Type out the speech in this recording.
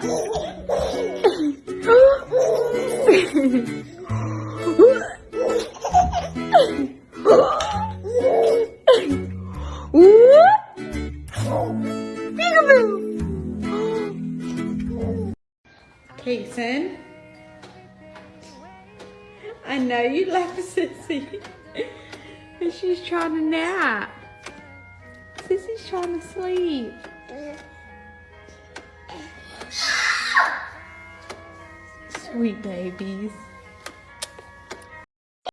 Kason, I know you love Sissy, and she's trying to nap. Sissy's trying to sleep. Sweet babies.